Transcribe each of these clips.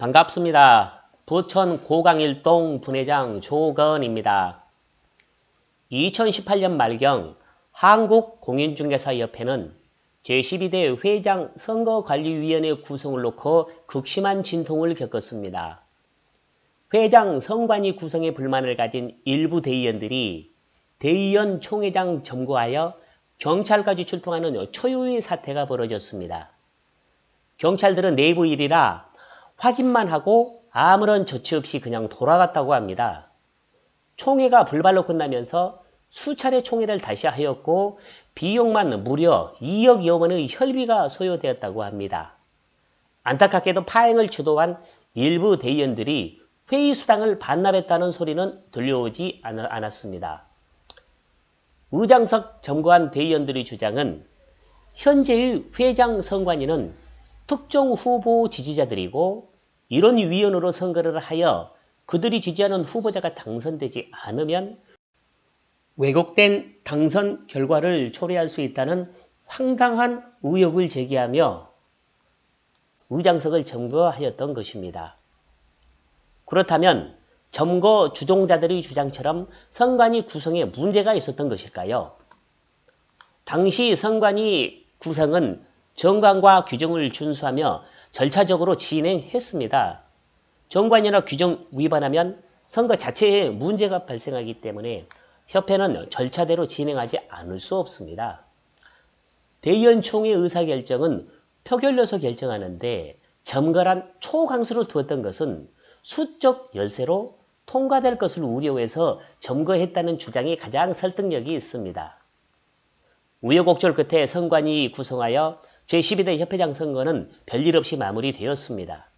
반갑습니다. 부천 고강일동 분회장 조건입니다. 2018년 말경 한국공인중개사협회는 제12대 회장 선거관리위원회 구성을 놓고 극심한 진통을 겪었습니다. 회장 선관위 구성에 불만을 가진 일부 대의원들이 대의원 총회장 점거하여 경찰까지 출동하는 초유의 사태가 벌어졌습니다. 경찰들은 내부 일이라 확인만 하고 아무런 조치 없이 그냥 돌아갔다고 합니다. 총회가 불발로 끝나면서 수차례 총회를 다시 하였고 비용만 무려 2억여 원의 혈비가 소요되었다고 합니다. 안타깝게도 파행을 주도한 일부 대의원들이 회의 수당을 반납했다는 소리는 들려오지 않았습니다. 의장석 점거한 대의원들의 주장은 현재의 회장 선관위는 특정 후보 지지자들이고 이런 위원으로 선거를 하여 그들이 지지하는 후보자가 당선되지 않으면 왜곡된 당선 결과를 초래할 수 있다는 황당한 의혹을 제기하며 의장석을 점거하였던 것입니다. 그렇다면 점거 주동자들의 주장처럼 선관위 구성에 문제가 있었던 것일까요? 당시 선관위 구성은 정관과 규정을 준수하며 절차적으로 진행했습니다. 정관이나 규정 위반하면 선거 자체에 문제가 발생하기 때문에 협회는 절차대로 진행하지 않을 수 없습니다. 대의원총회 의사결정은 표결로서 결정하는데 점거란 초강수로 두었던 것은 수적 열세로 통과될 것을 우려해서 점거했다는 주장이 가장 설득력이 있습니다. 우여곡절 끝에 선관위 구성하여 제12대 협회장 선거는 별일 없이 마무리되었습니다.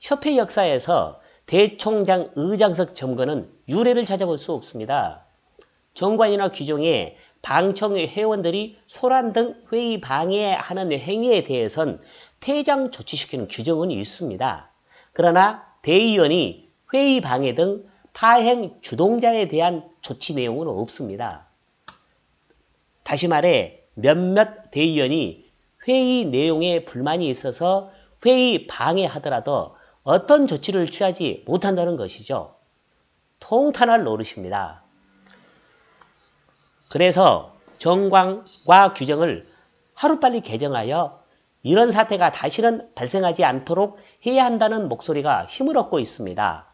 협회 역사에서 대총장 의장석 점거는 유례를 찾아볼 수 없습니다. 정관이나 규정에 방청회 회원들이 소란 등 회의 방해하는 행위에 대해선 퇴장 조치시키는 규정은 있습니다. 그러나 대의원이 회의 방해 등 파행 주동자에 대한 조치 내용은 없습니다. 다시 말해 몇몇 대의원이 회의 내용에 불만이 있어서 회의 방해하더라도 어떤 조치를 취하지 못한다는 것이죠. 통탄할 노릇입니다. 그래서 정광과 규정을 하루빨리 개정하여 이런 사태가 다시는 발생하지 않도록 해야 한다는 목소리가 힘을 얻고 있습니다.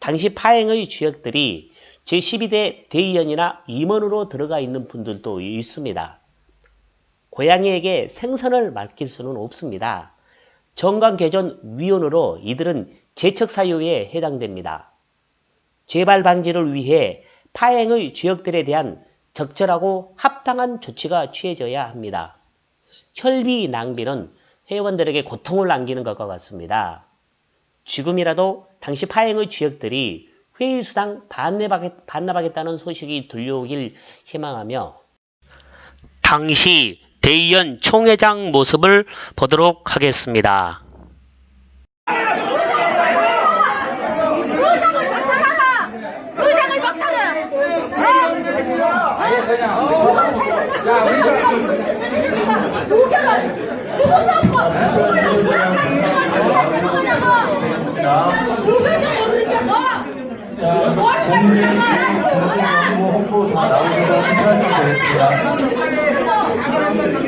당시 파행의 주역들이 제12대 대의원이나 임원으로 들어가 있는 분들도 있습니다. 고양이에게 생선을 맡길 수는 없습니다. 정관개전위원으로 이들은 제척사유에 해당됩니다. 재발 방지를 위해 파행의 주역들에 대한 적절하고 합당한 조치가 취해져야 합니다. 혈비 낭비는 회원들에게 고통을 남기는 것과 같습니다. 지금이라도 당시 파행의 주역들이 회의수당 반납하겠다는 소식이 들려오길 희망하며 당시 대의원 총회장 모습을 보도록 하겠습니다. 공민 홍보 다 나오셔서 수고하셨습니다.